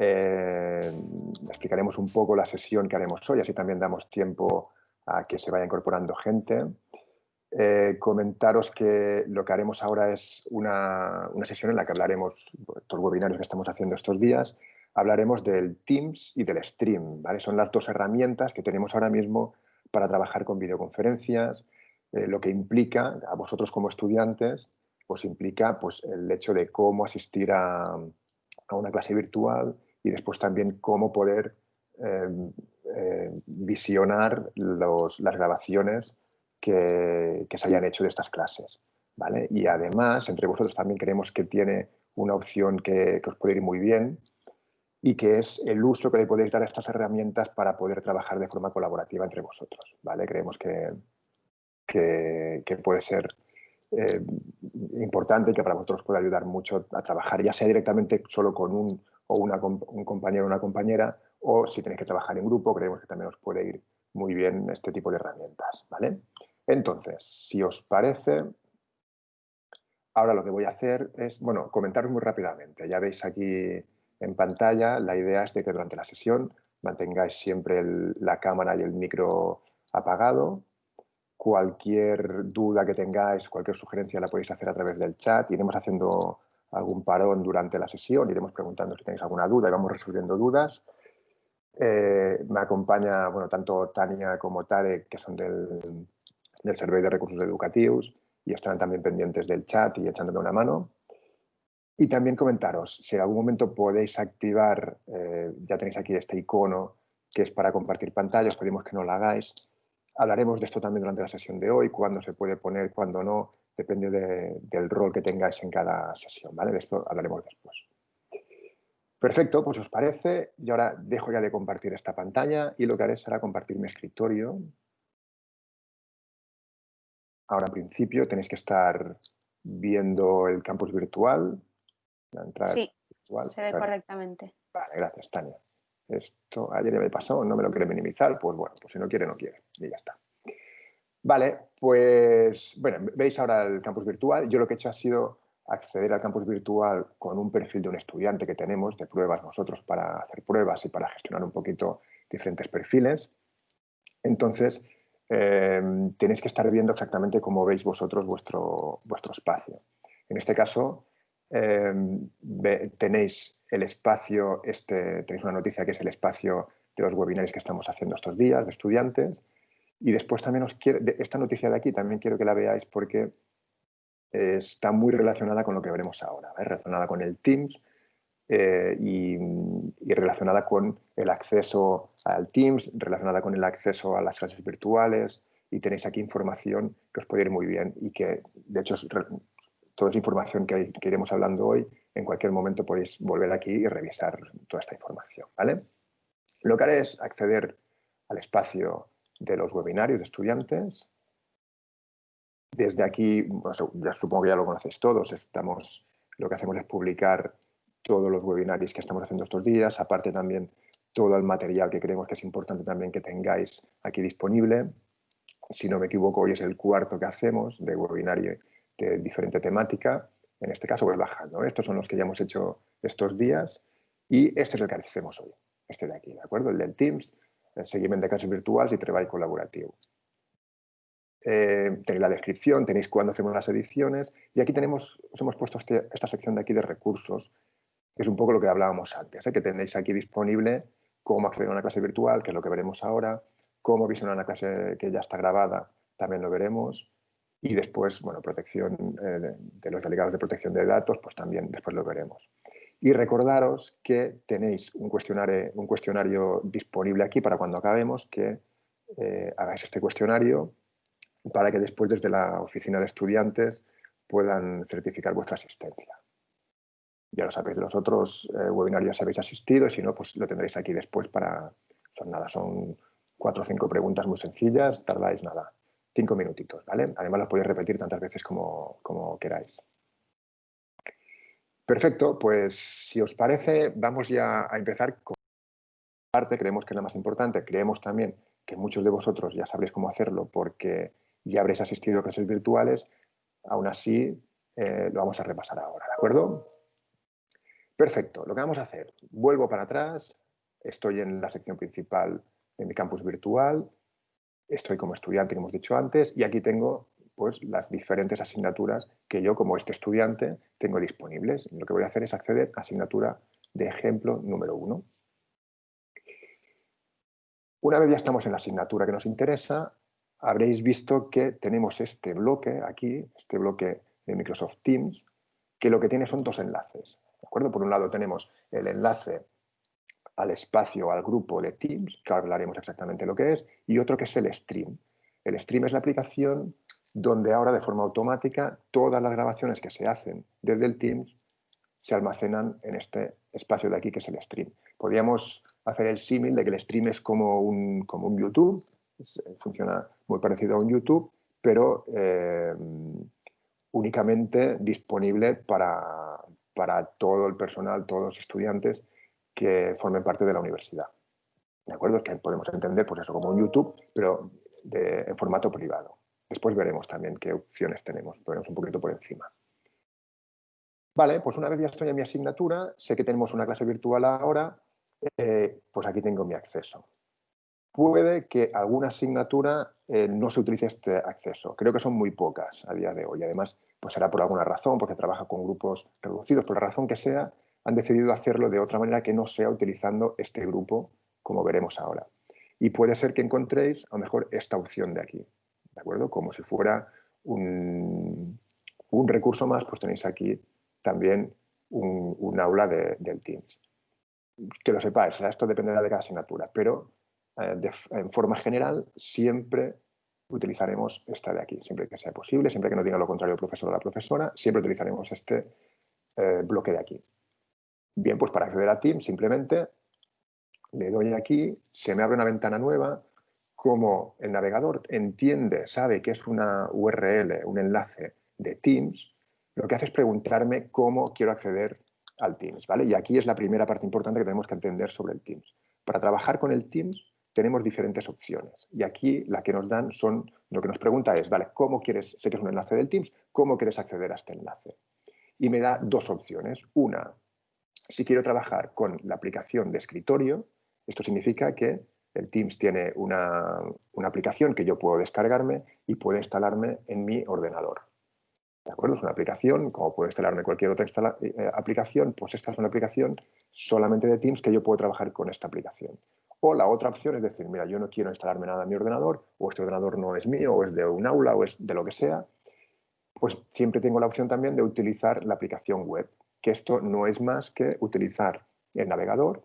Eh, explicaremos un poco la sesión que haremos hoy, así también damos tiempo a que se vaya incorporando gente. Eh, comentaros que lo que haremos ahora es una, sesión en la que hablaremos, todos los webinarios que estamos haciendo estos días, hablaremos del Teams y del Stream. ¿vale? Son las dos herramientas que tenemos ahora mismo para trabajar con videoconferencias, eh, lo que implica a vosotros como estudiantes, pues implica pues, el hecho de cómo asistir a, una clase virtual y después también cómo poder em, eh, visionar las grabaciones que, se hayan hecho de estas clases. ¿vale? Y además, entre vosotros también creemos que tiene una opción que, que os puede ir muy bien, y que es el uso que le podéis dar a estas herramientas para poder trabajar de forma colaborativa entre vosotros. ¿vale? Creemos que, que, puede ser eh, importante que para vosotros puede ayudar mucho a trabajar, ya sea directamente solo con un, o una, un compañero o una compañera, o si tenéis que trabajar en grupo, creemos que también os puede ir muy bien este tipo de herramientas. ¿vale? Entonces, si os parece, ahora lo que voy a hacer es, bueno, comentaros muy rápidamente. Ya veis aquí en pantalla, la idea es de que durante la sesión mantengáis siempre la cámara y el micro apagado. Cualquier duda que tengáis, cualquier sugerencia la podéis hacer a través del chat. Iremos haciendo algún parón durante la sesión, iremos preguntando si tenéis alguna duda y vamos resolviendo dudas. Eh, me acompaña bueno, tanto Tania como Tare, que son del, del de Recursos Educativos y estarán también pendientes del chat y echándome una mano. Y también comentaros, si en algún momento podéis activar, eh, ya tenéis aquí este icono que es para compartir pantalla, os pedimos que no lo hagáis. Hablaremos de esto también durante la sesión de hoy, cuándo se puede poner, cuándo no, depende del rol que tengáis en cada sesión, ¿vale? De esto hablaremos después. Perfecto, pues os parece, y ahora dejo ya de compartir esta pantalla y lo que haré será compartir mi escritorio. Ahora en principio tenéis que estar viendo el campus virtual, sí, se ve correctamente. Vale, gracias, Tania. Esto ayer ya me pasó, no me lo quiere minimizar, pues bueno, pues si no quiere, no quiere. Y ya está. Vale, pues bueno, veis ahora el campus virtual. Yo lo que he hecho ha sido acceder al campus virtual con un perfil de un estudiante que tenemos de pruebas nosotros para hacer pruebas y para gestionar un poquito diferentes perfiles. Entonces, eh, tenéis que estar viendo exactamente cómo veis vosotros vuestro, vuestro espacio. En este caso, Em, tenéis el espacio, este, tenéis una noticia que es el espacio de los webinarios que estamos haciendo estos días de estudiantes. Y después también os quiero, esta noticia de aquí también quiero que la veáis porque está muy relacionada con lo que veremos ahora, relacionada con el Teams eh, y, y, relacionada con el acceso al Teams, relacionada con el acceso a las clases virtuales y tenéis aquí información que os puede ir muy bien y que de hecho toda esa información que, iremos hablando hoy, en cualquier momento podéis volver aquí y revisar toda esta información. ¿vale? Lo que haré es acceder al espacio de los webinarios de estudiantes. Desde aquí, ya supongo que ya lo conocéis todos, estamos, lo que hacemos es publicar todos los webinarios que estamos haciendo estos días, aparte también todo el material que creemos que es importante también que tengáis aquí disponible. Si no me equivoco, hoy es el cuarto que hacemos de webinario de diferente temática. En este caso voy bajando. Estos son los que ya hemos hecho estos días y este es el que hacemos hoy, este de aquí, ¿de acuerdo? El del Teams, el seguimiento de clases virtuales y trabajo colaborativo. Eh, tenéis la descripción, tenéis cuándo hacemos las ediciones y aquí tenemos, os hemos puesto este, esta sección de aquí de recursos, que es un poco lo que hablábamos antes, ¿eh? que tenéis aquí disponible cómo acceder a una clase virtual, que es lo que veremos ahora, cómo visionar una clase que ya está grabada, también lo veremos, y después, bueno, protección eh, de, los delegados de protección de datos, pues también después lo veremos. Y recordaros que tenéis un cuestionario, disponible aquí para cuando acabemos, que eh, hagáis este cuestionario para que después desde la oficina de estudiantes puedan certificar vuestra asistencia. Ya lo sabéis, de los otros eh, webinarios habéis asistido y si no, pues lo tendréis aquí después para... Son nada, son cuatro o cinco preguntas muy sencillas, tardáis nada, cinco minutitos, ¿vale? Además las podéis repetir tantas veces como, queráis. Perfecto, pues si os parece, vamos ya a empezar con parte, creemos que es la más importante, creemos también que muchos de vosotros ya sabréis cómo hacerlo porque ya habréis asistido a clases virtuales, aún así eh, lo vamos a repasar ahora, ¿de acuerdo? Perfecto, lo que vamos a hacer, vuelvo para atrás, estoy en la sección principal de mi campus virtual, estoy como estudiante, como hemos dicho antes, y aquí tengo pues, las diferentes asignaturas que yo como este estudiante tengo disponibles. Lo que voy a hacer es acceder a asignatura de ejemplo número uno. Una vez ya estamos en la asignatura que nos interesa, habréis visto que tenemos este bloque aquí, este bloque de Microsoft Teams, que lo que tiene son dos enlaces. ¿de acuerdo? Por un lado tenemos el enlace al espacio, al grupo de Teams, que hablaremos exactamente lo que es, y otro que es el stream. El stream es la aplicación donde ahora de forma automática todas las grabaciones que se hacen desde el Teams se almacenan en este espacio de aquí que es el stream. Podríamos hacer el símil de que el stream es como un, como un YouTube, funciona muy parecido a un YouTube, pero eh, únicamente disponible para, para todo el personal, todos los estudiantes que formen parte de la universidad. ¿De acuerdo? Es que podemos entender pues eso como un YouTube, pero en formato privado. Después veremos también qué opciones tenemos, veremos un poquito por encima. Vale, pues una vez ya estoy en mi asignatura, sé que tenemos una clase virtual ahora, eh, pues aquí tengo mi acceso. Puede que alguna asignatura eh, no se utilice este acceso. Creo que son muy pocas a día de hoy. Además, pues será por alguna razón, porque trabaja con grupos reducidos, por la razón que sea, han decidido hacerlo de otra manera que no sea utilizando este grupo, como veremos ahora. Y puede ser que encontréis a lo mejor esta opción de aquí, ¿de acuerdo? Como si fuera un, recurso más, pues tenéis aquí también un, aula del Teams. Que lo sepáis, esto dependerá de cada asignatura, pero eh, en forma general siempre utilizaremos esta de aquí, siempre que sea posible, siempre que no diga lo contrario el profesor o la profesora, siempre utilizaremos este eh, bloque de aquí. Bien, pues para acceder a Teams simplemente le doy aquí, se me abre una ventana nueva, como el navegador entiende, sabe que es una URL, un enlace de Teams, lo que hace es preguntarme cómo quiero acceder al Teams, ¿vale? Y aquí es la primera parte importante que tenemos que entender sobre el Teams. Para trabajar con el Teams tenemos diferentes opciones. Y aquí la que nos dan son, lo que nos pregunta es, vale, ¿cómo quieres, sé que es un enlace del Teams, ¿cómo quieres acceder a este enlace? Y me da dos opciones. Una, si quiero trabajar con la aplicación de escritorio, esto significa que el Teams tiene una, una aplicación que yo puedo descargarme y puedo instalarme en mi ordenador. ¿De acuerdo? Es una aplicación, como puedo instalarme cualquier otra eh, aplicación, pues esta es una aplicación solamente de Teams que yo puedo trabajar con esta aplicación. O la otra opción es decir, mira, yo no quiero instalarme nada en mi ordenador, o este ordenador no es mío, o es de un aula, o es de lo que sea, pues siempre tengo la opción también de utilizar la aplicación web, que esto no es más que utilizar el navegador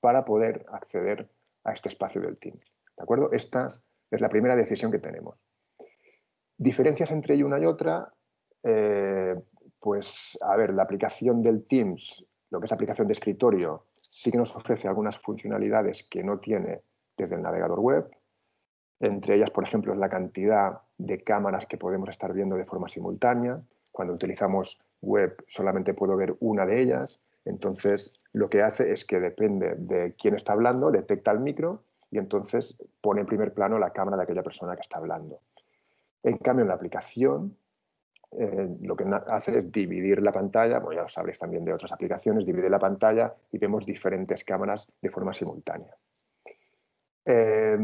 para poder acceder a este espacio del Teams. ¿De acuerdo? Esta es la primera decisión que tenemos. Diferencias entre una y otra, eh, pues a ver, la aplicación del Teams, lo que es aplicación de escritorio, sí que nos ofrece algunas funcionalidades que no tiene desde el navegador web. Entre ellas, por ejemplo, es la cantidad de cámaras que podemos estar viendo de forma simultánea. Cuando utilizamos web solamente puedo ver una de ellas. Entonces, lo que hace es que depende de quién está hablando, detecta el micro y entonces pone en primer plano la cámara de aquella persona que está hablando. En cambio, en la aplicación eh, lo que hace es dividir la pantalla, bueno, ya lo sabréis también de otras aplicaciones, divide la pantalla y vemos diferentes cámaras de forma simultánea. Eh,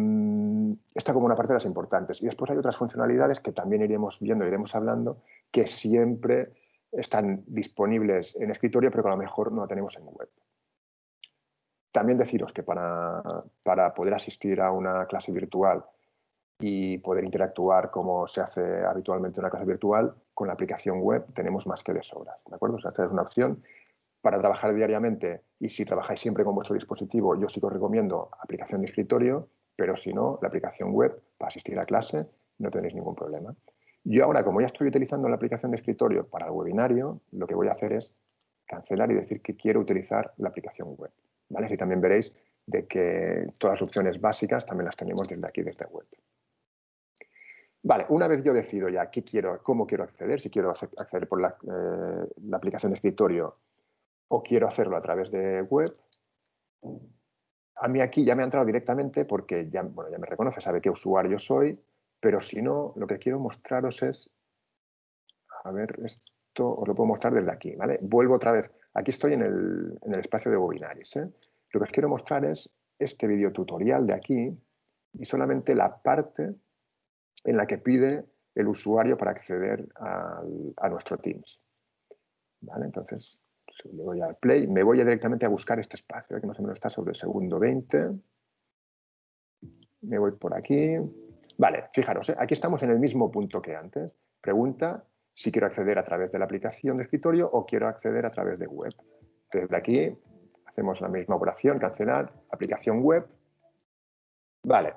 esta como una parte de las importantes. Y después hay otras funcionalidades que también iremos viendo, iremos hablando, que siempre están disponibles en escritorio, pero que a lo mejor no la tenemos en web. También deciros que para, para poder asistir a una clase virtual y poder interactuar como se hace habitualmente en una clase virtual, con la aplicación web tenemos más que de sobras, ¿de acuerdo? O sea, esta es una opción para trabajar diariamente y si trabajáis siempre con vuestro dispositivo, yo sí que os recomiendo aplicación de escritorio, pero si no, la aplicación web para asistir a clase no tenéis ningún problema. Yo ahora, como ya estoy utilizando la aplicación de escritorio para el webinario, lo que voy a hacer es cancelar y decir que quiero utilizar la aplicación web. ¿vale? Así también veréis de que todas las opciones básicas también las tenemos desde aquí, desde web. Vale, una vez yo decido ya qué quiero, cómo quiero acceder, si quiero acceder por eh, la, aplicación de escritorio o quiero hacerlo a través de web, a mí aquí ya me ha entrado directamente porque ya, bueno, ya me reconoce, sabe qué usuario soy, pero si no, lo que quiero mostraros es, a ver, esto os lo puedo mostrar desde aquí, ¿vale? Vuelvo otra vez aquí estoy en el, espacio de webinaris. ¿eh? Lo que os quiero mostrar es este video tutorial de aquí y solamente la parte en la que pide el usuario para acceder a nuestro Teams. ¿Vale? Entonces, le voy al play, me voy directamente a buscar este espacio, que más o menos está sobre el segundo 20. Me voy por aquí. Vale, fijaros, ¿eh? aquí estamos en el mismo punto que antes. Pregunta si quiero acceder a través de la aplicación de escritorio o quiero acceder a través de web. Desde aquí hacemos la misma operación, cancelar, aplicación web. Vale.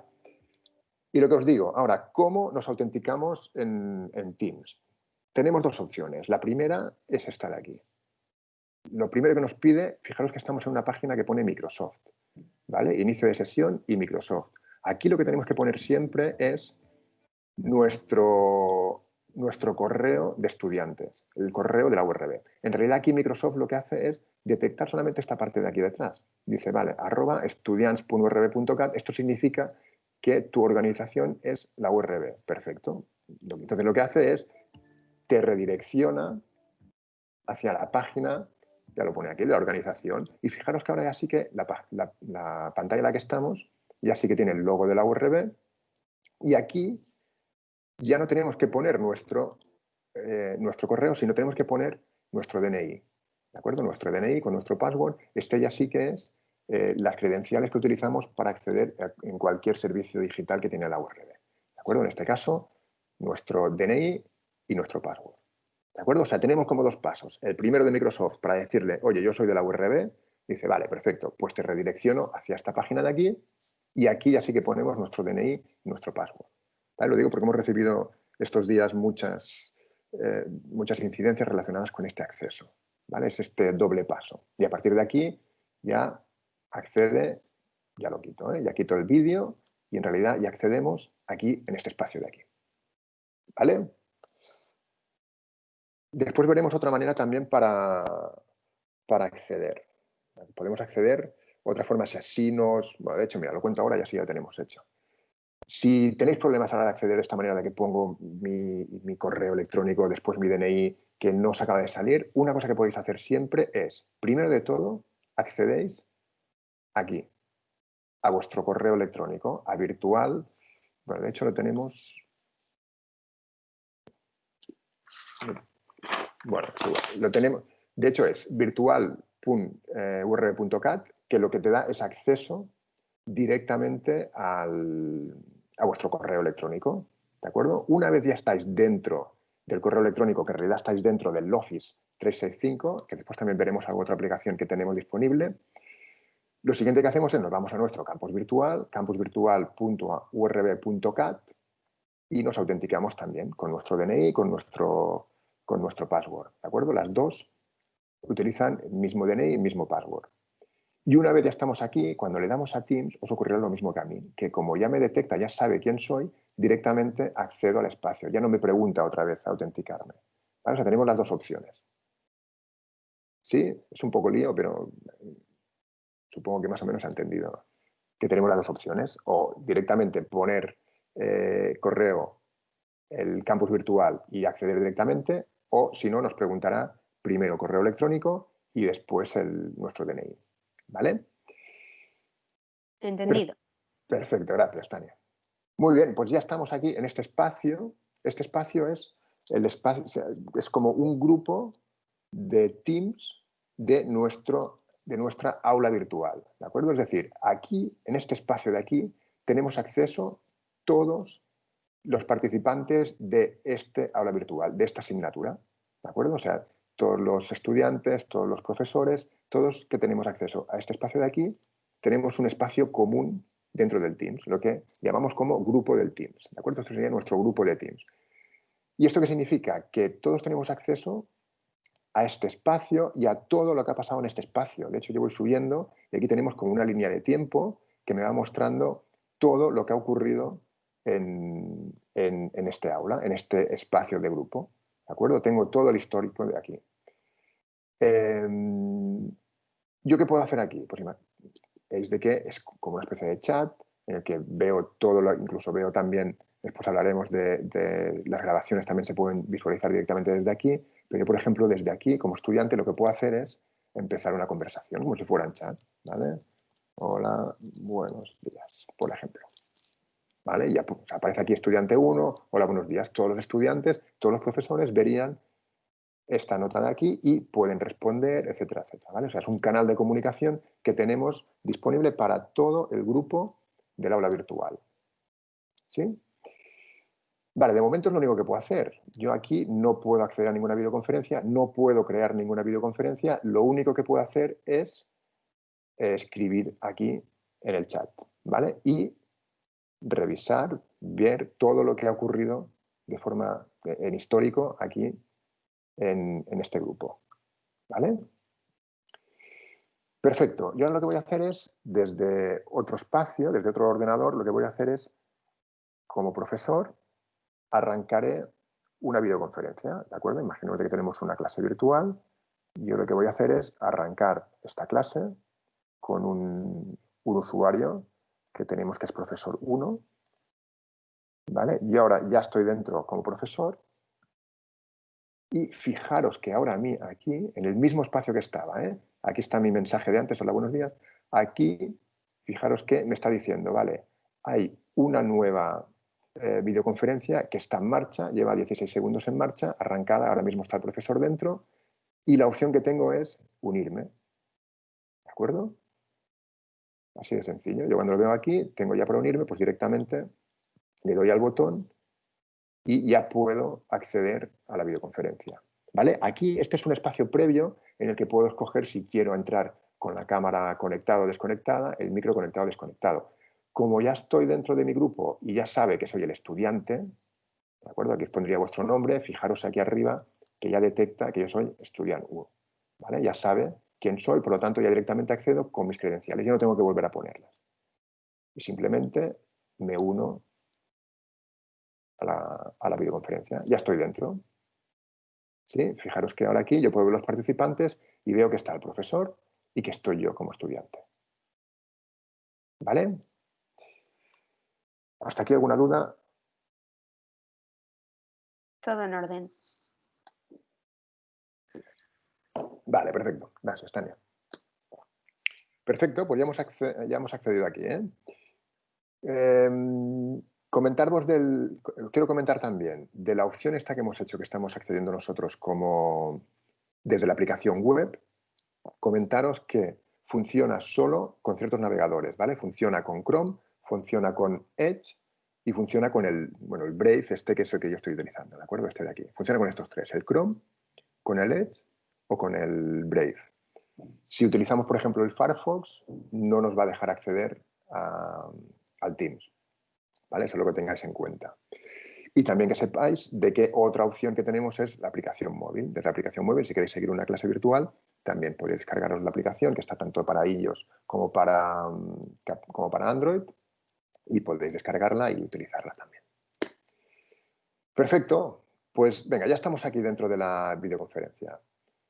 Y lo que os digo, ahora, ¿cómo nos autenticamos en, en Teams? Tenemos dos opciones. La primera es esta de aquí. Lo primero que nos pide, fijaros que estamos en una página que pone Microsoft. ¿vale? Inicio de sesión y Microsoft. Aquí lo que tenemos que poner siempre es nuestro, nuestro correo de estudiantes, el correo de la URB. En realidad aquí Microsoft lo que hace es detectar solamente esta parte de aquí detrás. Dice, vale, arroba estudiants.urb.cat, esto significa que tu organización es la URB. Perfecto. Entonces lo que hace es, te redirecciona hacia la página, ya lo pone aquí, de la organización. Y fijaros que ahora ya sí que la, la pantalla en la que estamos ya sí que tiene el logo de la URB. Y aquí ya no tenemos que poner nuestro, eh, nuestro correo, sino tenemos que poner nuestro DNI. ¿De acuerdo? Nuestro DNI con nuestro password. Este ya sí que es eh, las credenciales que utilizamos para acceder en cualquier servicio digital que tiene la URB. ¿De acuerdo? En este caso, nuestro DNI y nuestro password. ¿De acuerdo? O sea, tenemos como dos pasos. El primero de Microsoft para decirle, oye, yo soy de la URB. Dice, vale, perfecto, pues te redirecciono hacia esta página de aquí y aquí ya sí que ponemos nuestro DNI y nuestro password. Lo digo porque hemos recibido estos días muchas, eh, muchas incidencias relacionadas con este acceso. ¿vale? Es este doble paso. Y a partir de aquí ya accede, ya lo quito, ¿eh? ya quito el vídeo y en realidad ya accedemos aquí en este espacio de aquí. ¿Vale? Después veremos otra manera también para, para acceder. Podemos acceder, otra forma si así nos... Bueno, de hecho, mira, lo cuento ahora y así ya lo tenemos hecho. Si tenéis problemas a la de acceder de esta manera de que pongo mi, correo electrónico, después mi DNI, que no os acaba de salir, una cosa que podéis hacer siempre es, primero de todo, accedéis aquí, a vuestro correo electrónico, a virtual. Bueno, de hecho lo tenemos... Bueno, lo tenemos. De hecho es virtual.urb.cat, que lo que te da es acceso directamente al, a vuestro correo electrónico. ¿De acuerdo? Una vez ya estáis dentro del correo electrónico, que en realidad estáis dentro del Office 365, que después también veremos alguna otra aplicación que tenemos disponible, lo siguiente que hacemos es nos vamos a nuestro campus virtual, campusvirtual.urb.cat y nos autenticamos también con nuestro DNI y con nuestro, con nuestro password. ¿De acuerdo? Las dos utilizan el mismo DNI y el mismo password. Y una vez ya estamos aquí, cuando le damos a Teams, os ocurrirá lo mismo que a mí, que como ya me detecta, ya sabe quién soy, directamente accedo al espacio. Ya no me pregunta otra vez a autenticarme. O sea, tenemos las dos opciones. Sí, es un poco lío, pero supongo que más o menos ha entendido que tenemos las dos opciones. O directamente poner eh, correo el campus virtual y acceder directamente, o si no, nos preguntará primero correo electrónico y después el, nuestro DNI. ¿Vale? Entendido. Perfecto, gracias, Tania. Muy bien, pues ya estamos aquí en este espacio. Este espacio es, el espacio, es como un grupo de Teams de, nuestro, de nuestra aula virtual. ¿De acuerdo? Es decir, aquí, en este espacio de aquí, tenemos acceso todos los participantes de este aula virtual, de esta asignatura. ¿De acuerdo? O sea, todos los estudiantes, todos los profesores, todos que tenemos acceso a este espacio de aquí, tenemos un espacio común dentro del Teams, lo que llamamos como grupo del Teams. ¿De acuerdo? Esto sería nuestro grupo de Teams. ¿Y esto qué significa? Que todos tenemos acceso a este espacio y a todo lo que ha pasado en este espacio. De hecho, yo voy subiendo y aquí tenemos como una línea de tiempo que me va mostrando todo lo que ha ocurrido en, en este aula, en este espacio de grupo. ¿De acuerdo? Tengo todo el histórico de aquí. Em, ¿Yo qué puedo hacer aquí? Pues veis de que es como una especie de chat en el que veo todo, lo, incluso veo también, después hablaremos de, las grabaciones, también se pueden visualizar directamente desde aquí, pero yo, por ejemplo, desde aquí, como estudiante, lo que puedo hacer es empezar una conversación, como si fuera en chat, ¿vale? Hola, buenos días, por ejemplo. ¿Vale? Ya aparece aquí estudiante 1, hola, buenos días. Todos los estudiantes, todos los profesores verían esta nota de aquí y pueden responder, etcétera, etcétera. ¿vale? O sea, es un canal de comunicación que tenemos disponible para todo el grupo del aula virtual. ¿Sí? Vale, de momento es lo único que puedo hacer. Yo aquí no puedo acceder a ninguna videoconferencia, no puedo crear ninguna videoconferencia. Lo único que puedo hacer es escribir aquí en el chat, ¿vale? Y revisar, ver todo lo que ha ocurrido de forma en histórico aquí en, este grupo, ¿vale? Perfecto. Yo ahora lo que voy a hacer es, desde otro espacio, desde otro ordenador, lo que voy a hacer es, como profesor, arrancaré una videoconferencia, ¿de acuerdo? Imaginemos que tenemos una clase virtual. Yo lo que voy a hacer es arrancar esta clase con un, usuario que tenemos que es profesor 1. ¿Vale? Y ahora ya estoy dentro como profesor. Y fijaros que ahora a mí aquí, en el mismo espacio que estaba, ¿eh? aquí está mi mensaje de antes, hola, buenos días, aquí, fijaros que me está diciendo, vale, hay una nueva eh, videoconferencia que está en marcha, lleva 16 segundos en marcha, arrancada, ahora mismo está el profesor dentro y la opción que tengo es unirme. ¿De acuerdo? Así de sencillo. Yo cuando lo veo aquí, tengo ya para unirme, pues directamente le doy al botón y ya puedo acceder a la videoconferencia. ¿Vale? Aquí este es un espacio previo en el que puedo escoger si quiero entrar con la cámara conectada o desconectada, el micro conectado o desconectado como ya estoy dentro de mi grupo y ya sabe que soy el estudiante, ¿de acuerdo? Aquí os pondría vuestro nombre, fijaros aquí arriba que ya detecta que yo soy estudiante 1, ¿vale? Ya sabe quién soy, por lo tanto ya directamente accedo con mis credenciales, yo no tengo que volver a ponerlas. Y simplemente me uno a la, a la videoconferencia, ya estoy dentro. ¿Sí? Fijaros que ahora aquí yo puedo ver los participantes y veo que está el profesor y que estoy yo como estudiante. ¿Vale? ¿Hasta aquí alguna duda? Todo en orden. Vale, perfecto. Gracias, Tania. Perfecto, pues ya hemos, ya hemos accedido aquí. ¿eh? Em, del... Quiero comentar también de la opción esta que hemos hecho, que estamos accediendo nosotros como desde la aplicación web, comentaros que funciona solo con ciertos navegadores, ¿vale? Funciona con Chrome, funciona con Edge y funciona con el, bueno, el Brave, este que es el que yo estoy utilizando, ¿de acuerdo? Este de aquí. Funciona con estos tres, el Chrome, con el Edge o con el Brave. Si utilizamos, por ejemplo, el Firefox, no nos va a dejar acceder al Teams. ¿Vale? Eso es lo que tengáis en cuenta. Y también que sepáis de que otra opción que tenemos es la aplicación móvil. Desde la aplicación móvil, si queréis seguir una clase virtual, también podéis descargaros la aplicación, que está tanto para iOS como para, como para Android y podéis descargarla y utilizarla también. Perfecto, pues venga, ya estamos aquí dentro de la videoconferencia.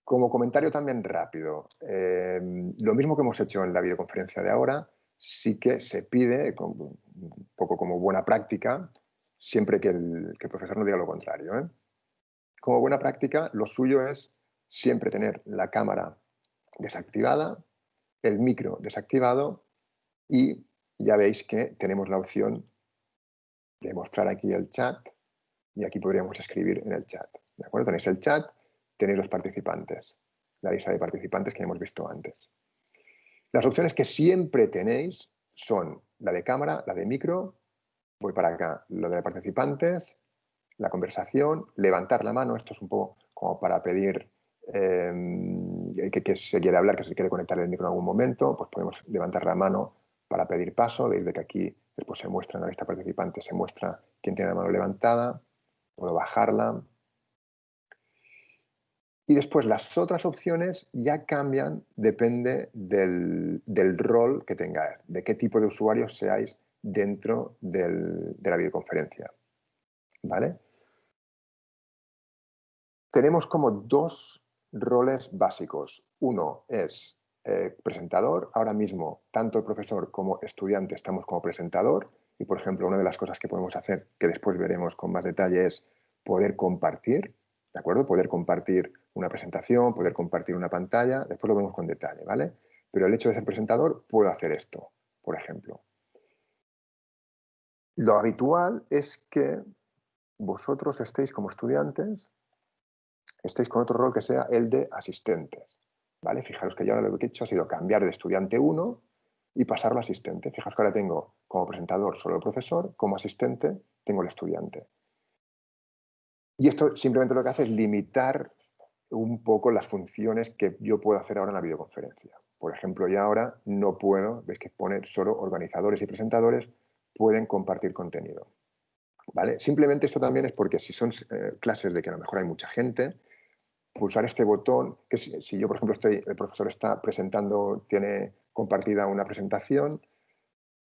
Como comentario también rápido, eh, lo mismo que hemos hecho en la videoconferencia de ahora, sí que se pide, un poco como buena práctica, siempre que el, profesor no diga lo contrario. ¿eh? Como buena práctica, lo suyo es siempre tener la cámara desactivada, el micro desactivado y ya veis que tenemos la opción de mostrar aquí el chat y aquí podríamos escribir en el chat. ¿De acuerdo? Tenéis el chat, tenéis los participantes, la lista de participantes que hemos visto antes. Las opciones que siempre tenéis son la de cámara, la de micro, voy para acá, lo de participantes, la conversación, levantar la mano, esto es un poco como para pedir que, que, se quiere hablar, que se quiere conectar el micro en algún momento, pues podemos levantar la mano para pedir paso, veis de que aquí después se muestra en la lista participante, se muestra quién tiene la mano levantada, puedo bajarla. Y después las otras opciones ya cambian, depende del, rol que tengáis, de qué tipo de usuarios seáis dentro de la videoconferencia. ¿Vale? Tenemos como dos roles básicos. Uno es eh, presentador. Ahora mismo, tanto el profesor como estudiante estamos como presentador. Y, por ejemplo, una de las cosas que podemos hacer, que después veremos con más detalle, es poder compartir, ¿de acuerdo? Poder compartir una presentación, poder compartir una pantalla, después lo vemos con detalle, ¿vale? Pero el hecho de ser presentador, puedo hacer esto, por ejemplo. Lo habitual es que vosotros estéis como estudiantes, estéis con otro rol que sea el de asistentes. ¿vale? Fijaros que yo ahora lo que he hecho ha sido cambiar de estudiante 1 y pasarlo a asistente. Fijaos que ahora tengo como presentador solo el profesor, como asistente tengo el estudiante. Y esto simplemente lo que hace es limitar un poco las funciones que yo puedo hacer ahora en la videoconferencia. Por ejemplo, ya ahora no puedo, veis que pone solo organizadores y presentadores pueden compartir contenido. ¿Vale? Simplemente esto también es porque si son eh, clases de que a lo mejor hay mucha gente, pulsar este botón, que si, yo, por ejemplo, estoy, el profesor está presentando, tiene compartida una presentación,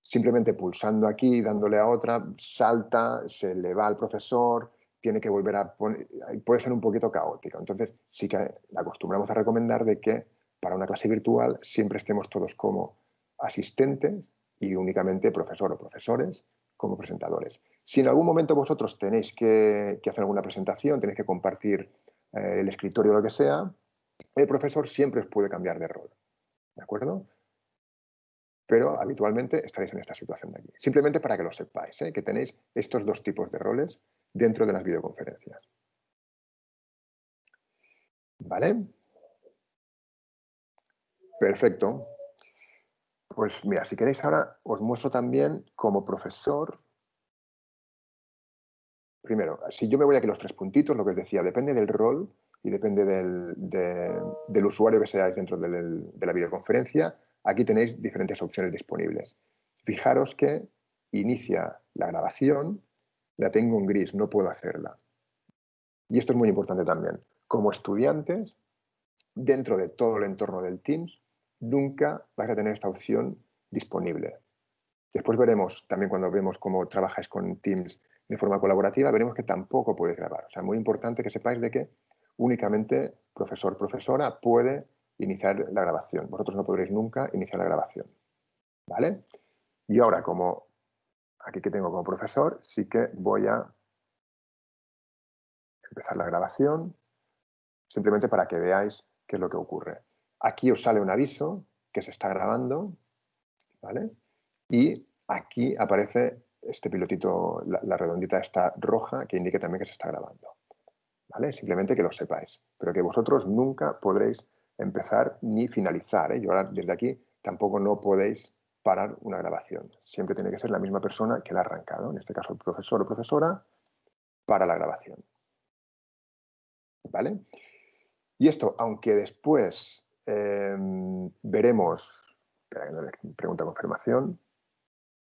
simplemente pulsando aquí, dándole a otra, salta, se le va al profesor, tiene que volver a poner, puede ser un poquito caótico. Entonces, sí que acostumbramos a recomendar de que para una clase virtual siempre estemos todos como asistentes y únicamente profesor o profesores como presentadores. Si en algún momento vosotros tenéis que, hacer alguna presentación, tenéis que compartir eh, el escritorio o lo que sea, el profesor siempre os puede cambiar de rol. ¿De acuerdo? Pero habitualmente estaréis en esta situación de aquí. Simplemente para que lo sepáis, ¿eh? que tenéis estos dos tipos de roles dentro de las videoconferencias. ¿Vale? Perfecto. Pues mira, si queréis ahora os muestro también como profesor. Primero, si yo me voy aquí los tres puntitos, lo que os decía, depende del rol y depende del, usuario que seáis dentro de la videoconferencia. Aquí tenéis diferentes opciones disponibles. Fijaros que inicia la grabación, la tengo en gris, no puedo hacerla. Y esto es muy importante también. Como estudiantes, dentro de todo el entorno del Teams, nunca vais a tener esta opción disponible. Después veremos, también cuando vemos cómo trabajáis con Teams de forma colaborativa, veremos que tampoco podéis grabar. O sea, muy importante que sepáis de que únicamente profesor, profesora puede iniciar la grabación. Vosotros no podréis nunca iniciar la grabación. ¿Vale? Y ahora, como aquí que tengo como profesor, sí que voy a empezar la grabación, simplemente para que veáis qué es lo que ocurre. Aquí os sale un aviso que se está grabando, ¿vale? Y aquí aparece este pilotito, la, redondita esta roja, que indica también que se está grabando. ¿Vale? Simplemente que lo sepáis, pero que vosotros nunca podréis empezar ni finalizar. ¿eh? Yo ahora desde aquí tampoco no podéis parar una grabación. Siempre tiene que ser la misma persona que la ha arrancado, en este caso el profesor o profesora, para la grabación. ¿Vale? Y esto, aunque después Em, veremos, pregunta confirmación,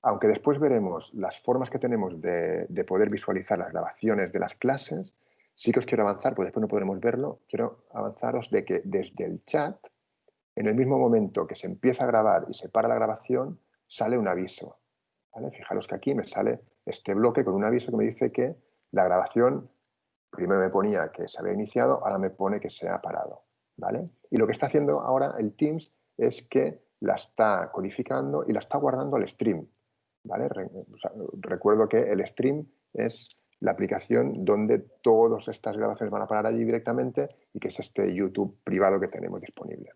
aunque después veremos las formas que tenemos de, poder visualizar las grabaciones de las clases, sí que os quiero avanzar, porque después no podremos verlo, quiero avanzaros de que desde el chat, en el mismo momento que se empieza a grabar y se para la grabación, sale un aviso. Fijaros que aquí me sale este bloque con un aviso que me dice que la grabación, primero me ponía que se había iniciado, ahora me pone que se ha parado. Y lo que está haciendo ahora el Teams es que la está codificando y la está guardando al stream, ¿vale? recuerdo que el stream es la aplicación donde todas estas grabaciones van a parar allí directamente y que es este YouTube privado que tenemos disponible.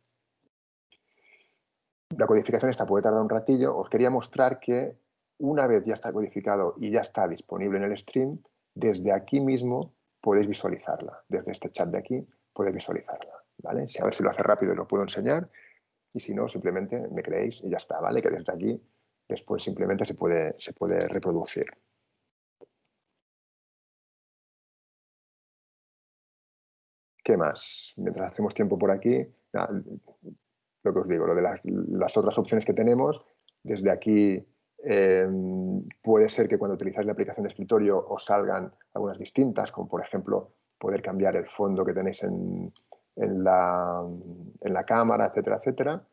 La codificación esta puede tardar un ratillo. Os quería mostrar que una vez ya está codificado y ya está disponible en el stream, desde aquí mismo podéis visualizarla. Desde este chat de aquí podéis visualizarla. ¿vale? Si a ver si lo hace rápido y lo puedo enseñar, y si no, simplemente me creéis y ya está, ¿vale? Que desde aquí después simplemente se puede, se puede reproducir. ¿Qué más? Mientras hacemos tiempo por aquí, lo que os digo, lo de las, otras opciones que tenemos, desde aquí em, puede ser que cuando utilizáis la aplicación de escritorio os salgan algunas distintas, como por ejemplo poder cambiar el fondo que tenéis en, en la, en la cámara, etcétera, etcétera.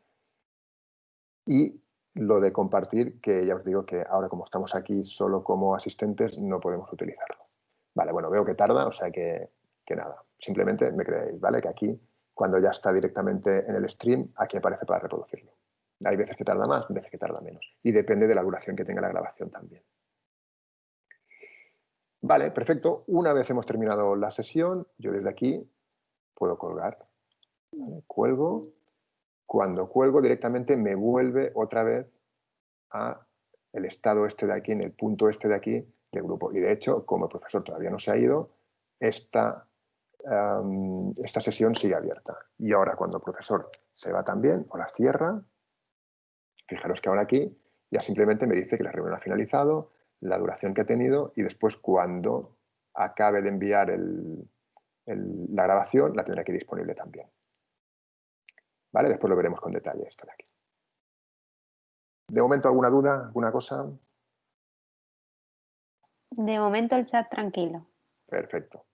Y lo de compartir, que ya os digo que ahora como estamos aquí solo como asistentes no podemos utilizarlo. Vale, bueno, veo que tarda, o sea que, que nada, simplemente me creéis, ¿vale? Que aquí, cuando ya está directamente en el stream, aquí aparece para reproducirlo. Hay veces que tarda más, veces que tarda menos. Y depende de la duración que tenga la grabación también. Vale, perfecto. Una vez hemos terminado la sesión, yo desde aquí puedo colgar. Cuelgo. Cuando cuelgo directamente me vuelve otra vez a el estado este de aquí, en el punto este de aquí del grupo. Y de hecho, como el profesor todavía no se ha ido, esta, esta sesión sigue abierta. Y ahora cuando el profesor se va también o la cierra, fijaros que ahora aquí ya simplemente me dice que la reunión ha finalizado, la duración que ha tenido y después cuando acabe de enviar la grabación la tendré aquí disponible también. ¿Vale? Después lo veremos con detalle esto de aquí. ¿De momento alguna duda, alguna cosa? De momento el chat tranquilo. Perfecto.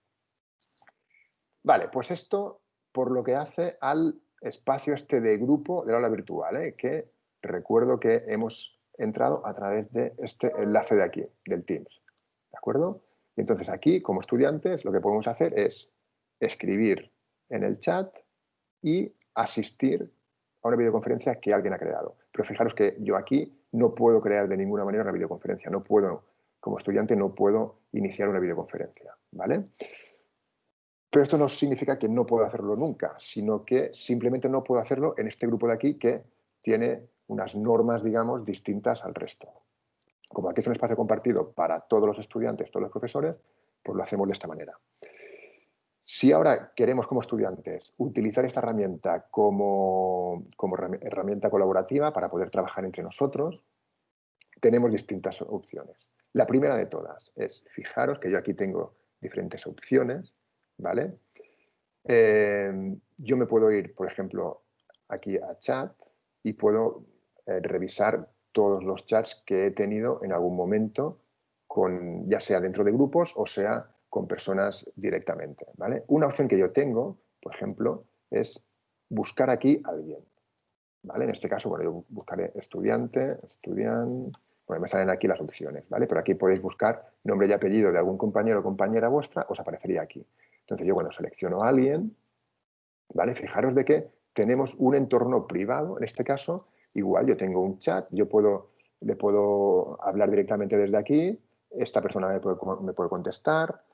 Vale, pues esto por lo que hace al espacio este de grupo del aula virtual, ¿eh? que recuerdo que hemos entrado a través de este enlace de aquí, del Teams. ¿De acuerdo? Y entonces aquí, como estudiantes, lo que podemos hacer es escribir en el chat y asistir a una videoconferencia que alguien ha creado. Pero fijaros que yo aquí no puedo crear de ninguna manera una videoconferencia, no puedo, como estudiante no puedo iniciar una videoconferencia, ¿vale? Pero esto no significa que no puedo hacerlo nunca, sino que simplemente no puedo hacerlo en este grupo de aquí que tiene unas normas, digamos, distintas al resto. Como aquí es un espacio compartido para todos los estudiantes, todos los profesores, pues lo hacemos de esta manera. Si ahora queremos como estudiantes utilizar esta herramienta como, como herramienta colaborativa para poder trabajar entre nosotros, tenemos distintas opciones. La primera de todas es, fijaros que yo aquí tengo diferentes opciones, ¿vale? Eh, yo me puedo ir, por ejemplo, aquí a chat y puedo eh, revisar todos los chats que he tenido en algún momento, con, ya sea dentro de grupos o sea con personas directamente. ¿vale? Una opción que yo tengo, por ejemplo, es buscar aquí a alguien. ¿vale? En este caso, bueno, yo buscaré estudiante, estudiante, bueno, me salen aquí las opciones, ¿vale? Pero aquí podéis buscar nombre y apellido de algún compañero o compañera vuestra, os aparecería aquí. Entonces yo cuando selecciono a alguien, ¿vale? Fijaros de que tenemos un entorno privado, en este caso, Igual yo tengo un chat, yo puedo, le puedo hablar directamente desde aquí, esta persona me puede, contestar,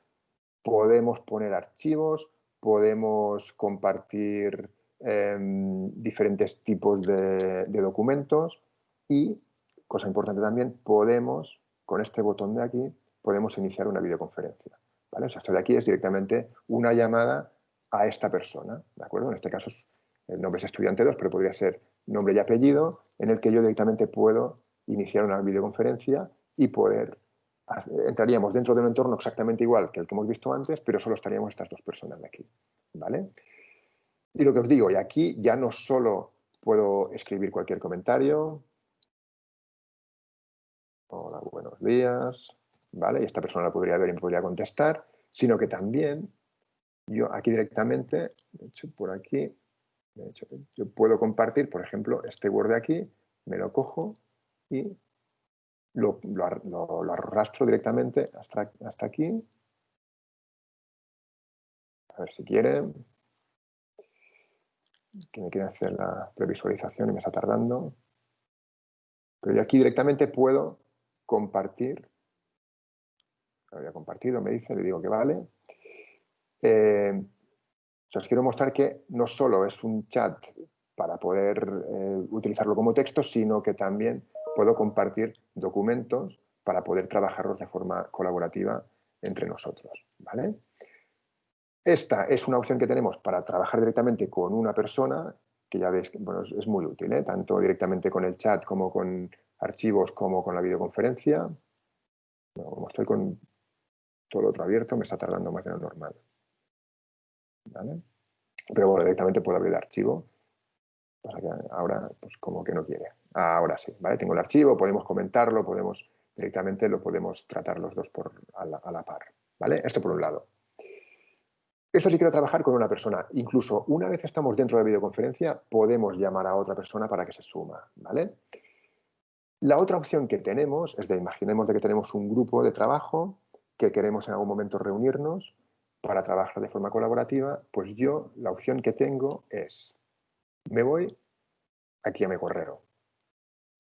podemos poner archivos, podemos compartir em, diferentes tipos de, documentos y, cosa importante también, podemos, con este botón de aquí, podemos iniciar una videoconferencia. Esto de aquí es directamente una llamada a esta persona, ¿de acuerdo? En este caso el nombre es estudiante 2, pero podría ser nombre y apellido, en el que yo directamente puedo iniciar una videoconferencia y poder, entraríamos dentro de un entorno exactamente igual que el que hemos visto antes, pero solo estaríamos estas dos personas de aquí, ¿vale? Y lo que os digo, y aquí ya no solo puedo escribir cualquier comentario, hola, buenos días, ¿vale? Y esta persona la podría ver y me podría contestar, sino que también yo aquí directamente, de hecho por aquí, yo puedo compartir, por ejemplo, este Word de aquí, me lo cojo y lo, arrastro directamente hasta, hasta aquí. A ver si quieren. Que me quiere hacer la previsualización y me está tardando. Pero yo aquí directamente puedo compartir. Lo había compartido, me dice, le digo que vale. Eh, os quiero mostrar que no solo es un chat para poder eh, utilizarlo como texto, sino que también puedo compartir documentos para poder trabajarlos de forma colaborativa entre nosotros. ¿vale? Esta es una opción que tenemos para trabajar directamente con una persona, que ya veis que bueno, es, muy útil, ¿eh? tanto directamente con el chat como con archivos como con la videoconferencia. como estoy con todo lo otro abierto, me está tardando más de lo normal. Pero bueno, directamente puedo abrir el archivo. ahora, pues como que no quiere. Ahora sí, ¿vale? Tengo el archivo, podemos comentarlo, podemos directamente lo podemos tratar los dos por, a, la, par, ¿vale? Esto por un lado. Esto sí quiero trabajar con una persona. Incluso una vez estamos dentro de la videoconferencia, podemos llamar a otra persona para que se suma, ¿vale? La otra opción que tenemos es de, imaginemos de que tenemos un grupo de trabajo que queremos en algún momento reunirnos para trabajar de forma colaborativa, pues yo la opción que tengo es, me voy aquí a mi correo,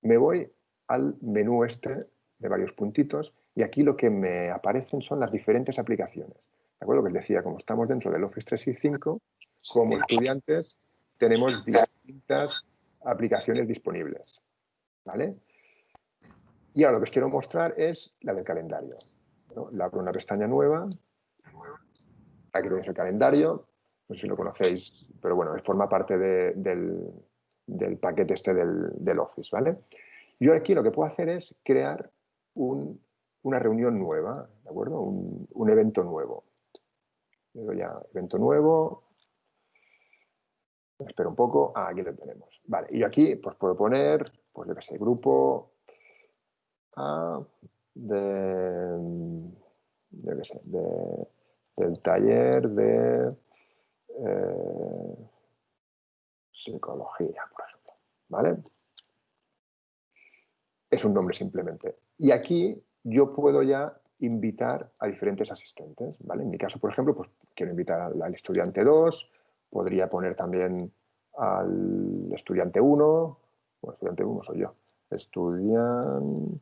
me voy al menú este de varios puntitos y aquí lo que me aparecen son las diferentes aplicaciones. acuerdo? Que les decía, como estamos dentro del Office 365, como estudiantes tenemos distintas aplicaciones disponibles. ¿Vale? Y ahora lo que os quiero mostrar es la del calendario. La abro una pestaña nueva. Aquí tenéis el calendario. No sé si lo conocéis, pero bueno, forma parte del, paquete este del, Office, ¿vale? Yo aquí lo que puedo hacer es crear una reunión nueva, ¿de acuerdo? Un, evento nuevo. Le doy a evento nuevo. Espero un poco. Ah, aquí lo tenemos. Vale, y yo aquí pues puedo poner, pues yo qué sé, grupo A yo qué sé, del taller de eh, psicología, por ejemplo. ¿Vale? Es un nombre simplemente. Y aquí yo puedo ya invitar a diferentes asistentes. ¿vale? En mi caso, por ejemplo, pues quiero invitar al, estudiante 2, podría poner también al estudiante 1, bueno, estudiante 1 soy yo, estudiante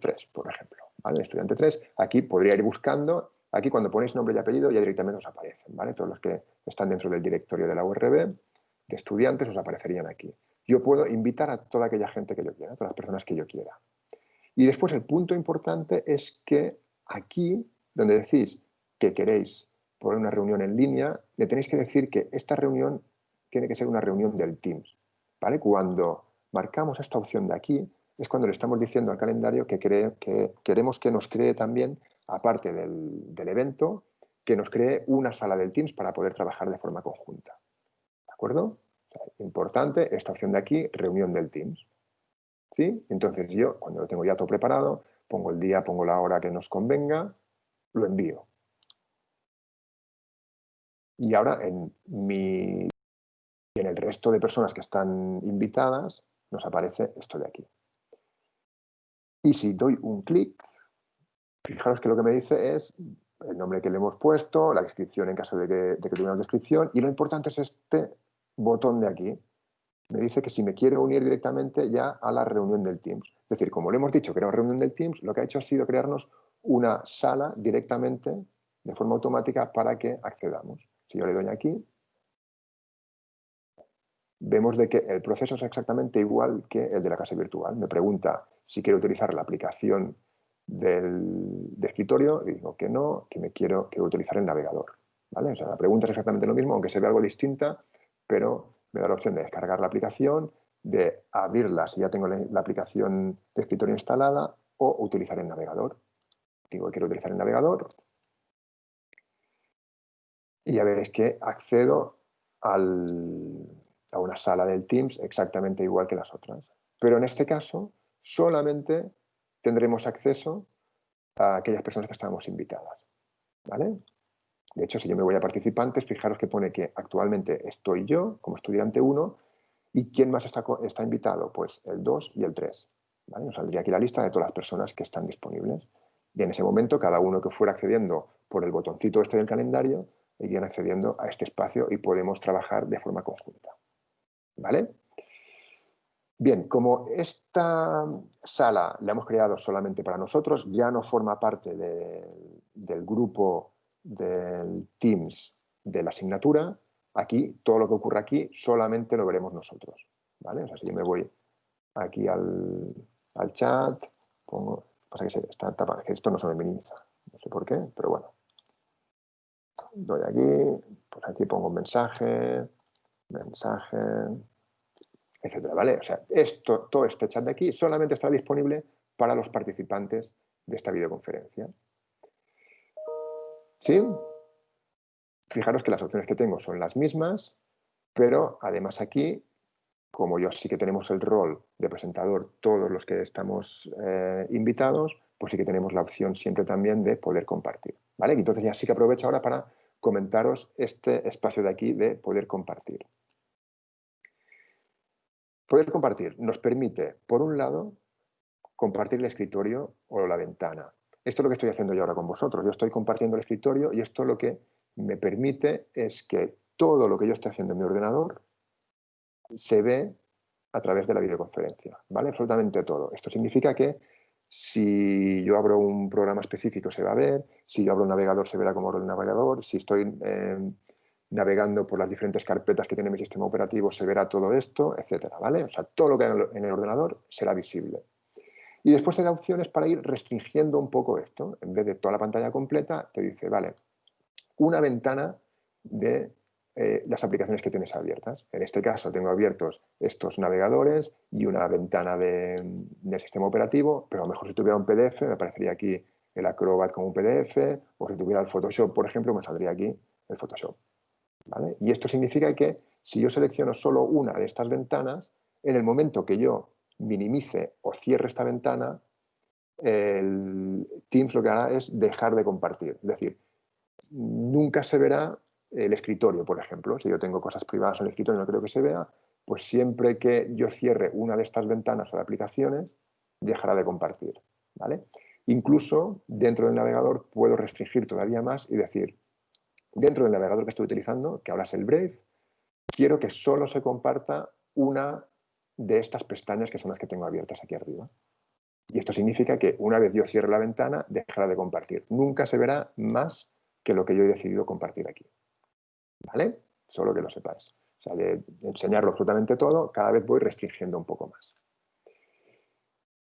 03, por ejemplo. ¿vale? Estudiante 3, aquí podría ir buscando, aquí cuando ponéis nombre y apellido ya directamente os aparecen, ¿vale? Todos los que están dentro del directorio de la URB, de estudiantes, os aparecerían aquí. Yo puedo invitar a toda aquella gente que yo quiera, a todas las personas que yo quiera. Y después el punto importante es que aquí, donde decís que queréis poner una reunión en línea, le tenéis que decir que esta reunión tiene que ser una reunión del Teams. ¿vale? Cuando marcamos esta opción de aquí, es cuando le estamos diciendo al calendario que, que queremos que nos cree también, aparte del, evento, que nos cree una sala del Teams para poder trabajar de forma conjunta. ¿De acuerdo? importante, esta opción de aquí, reunión del Teams. ¿Sí? Entonces yo, cuando lo tengo ya todo preparado, pongo el día, pongo la hora que nos convenga, lo envío. Y ahora en en el resto de personas que están invitadas nos aparece esto de aquí. Y si doy un clic, fijaros que lo que me dice es el nombre que le hemos puesto, la descripción en caso de que, de que descripción, y lo importante es este botón de aquí. Me dice que si me quiere unir directamente ya a la reunión del Teams. Es decir, como le hemos dicho que era una reunión del Teams, lo que ha hecho ha sido crearnos una sala directamente, de forma automática, para que accedamos. Si yo le doy aquí, vemos de que el proceso es exactamente igual que el de la casa virtual. Me pregunta si quiero utilizar la aplicación del, de escritorio y digo que no, que me quiero, quiero utilizar el navegador. ¿vale? O sea, la pregunta es exactamente lo mismo, aunque se ve algo distinta, pero me da la opción de descargar la aplicación, de abrirla si ya tengo la, aplicación de escritorio instalada o utilizar el navegador. Digo que quiero utilizar el navegador y ya veréis que accedo al, a una sala del Teams exactamente igual que las otras. Pero en este caso solamente tendremos acceso a aquellas personas que estamos invitadas. ¿vale? De hecho, si yo me voy a participantes, fijaros que pone que actualmente estoy yo como estudiante 1 y ¿quién más está, está invitado? Pues el 2 y el 3. ¿vale? Nos saldría aquí la lista de todas las personas que están disponibles. Y en ese momento, cada uno que fuera accediendo por el botoncito este del calendario, irían accediendo a este espacio y podemos trabajar de forma conjunta. ¿Vale? Bien, como esta sala la hemos creado solamente para nosotros, ya no forma parte del grupo del Teams de la asignatura, aquí, todo lo que ocurre aquí, solamente lo veremos nosotros. ¿vale? O sea, si yo me voy aquí al, chat, pongo, pasa que, está que esto no se me minimiza, no sé por qué, pero bueno. Doy aquí, pues aquí pongo un mensaje, mensaje, etcétera, ¿vale? O sea, esto, todo este chat de aquí solamente está disponible para los participantes de esta videoconferencia. ¿Sí? Fijaros que las opciones que tengo son las mismas, pero además aquí, como yo sí que tenemos el rol de presentador todos los que estamos eh, invitados, pues sí que tenemos la opción siempre también de poder compartir. ¿vale? Entonces ya sí que aprovecho ahora para comentaros este espacio de aquí de poder compartir. Poder compartir nos permite, por un lado, compartir el escritorio o la ventana. Esto es lo que estoy haciendo yo ahora con vosotros. Yo estoy compartiendo el escritorio y esto lo que me permite es que todo lo que yo estoy haciendo en mi ordenador se ve a través de la videoconferencia, ¿vale? Absolutamente todo. Esto significa que Si yo abro un programa específico se va a ver, si yo abro un navegador se verá como abro el navegador, si estoy eh, navegando por las diferentes carpetas que tiene mi sistema operativo se verá todo esto, etcétera, ¿vale? O sea, todo lo que hay en el ordenador será visible. Y después te da opciones para ir restringiendo un poco esto. En vez de toda la pantalla completa, te dice, vale, una ventana de eh, las aplicaciones que tienes abiertas. En este caso tengo abiertos estos navegadores y una ventana de, del sistema operativo, pero a lo mejor si tuviera un PDF me aparecería aquí el Acrobat como un PDF, o si tuviera el Photoshop, por ejemplo, me saldría aquí el Photoshop. Y esto significa que si yo selecciono solo una de estas ventanas, en el momento que yo minimice o cierre esta ventana, el Teams lo que hará es dejar de compartir. Es decir, nunca se verá el escritorio, por ejemplo. Si yo tengo cosas privadas en el escritorio y no creo que se vea, pues siempre que yo cierre una de estas ventanas o de aplicaciones, dejará de compartir. ¿vale? Incluso dentro del navegador puedo restringir todavía más y decir, dentro del navegador que estoy utilizando, que ahora es el Brave, quiero que solo se comparta una de estas pestañas que son las que tengo abiertas aquí arriba. Y esto significa que una vez yo cierre la ventana, dejará de compartir. Nunca se verá más que lo que yo he decidido compartir aquí. ¿Vale? Solo que lo sepáis. O sea, de enseñarlo absolutamente todo, cada vez voy restringiendo un poco más.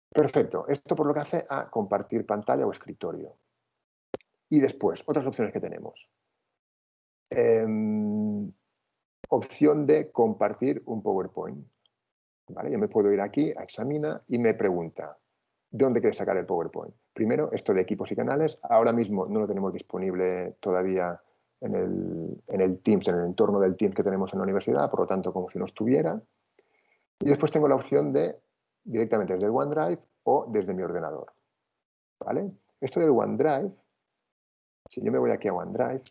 Perfecto. Esto por lo que hace a compartir pantalla o escritorio. Y después, otras opciones que tenemos. Em, opción de compartir un PowerPoint. Yo me puedo ir aquí a Examina y me pregunta, ¿dónde quieres sacar el PowerPoint? Primero, esto de equipos y canales. Ahora mismo no lo tenemos disponible todavía en el, en el Teams, en el entorno del Teams que tenemos en la universidad, por lo tanto, como si no estuviera. Y después tengo la opción de directamente desde OneDrive o desde mi ordenador. ¿Vale? Esto del OneDrive, si yo me voy aquí a OneDrive,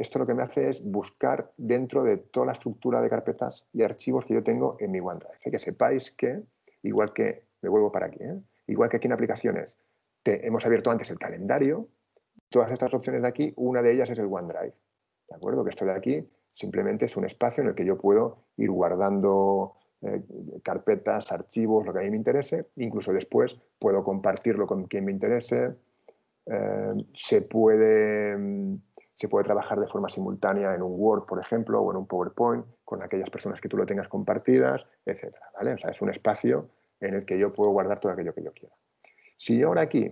esto lo que me hace es buscar dentro de toda la estructura de carpetas y archivos que yo tengo en mi OneDrive. Que sepáis que, igual que, me vuelvo para aquí, ¿eh? igual que aquí en aplicaciones, hemos abierto antes el calendario, todas estas opciones de aquí, una de ellas es el OneDrive. ¿De acuerdo? Que esto de aquí simplemente es un espacio en el que yo puedo ir guardando eh, carpetas, archivos, lo que a mí me interese, incluso después puedo compartirlo con quien me interese, eh, se puede mm, se puede trabajar de forma simultánea en un Word, por ejemplo, o en un PowerPoint, con aquellas personas que tú lo tengas compartidas, etc. ¿vale? Es un espacio en el que yo puedo guardar todo aquello que yo quiera. Si yo ahora aquí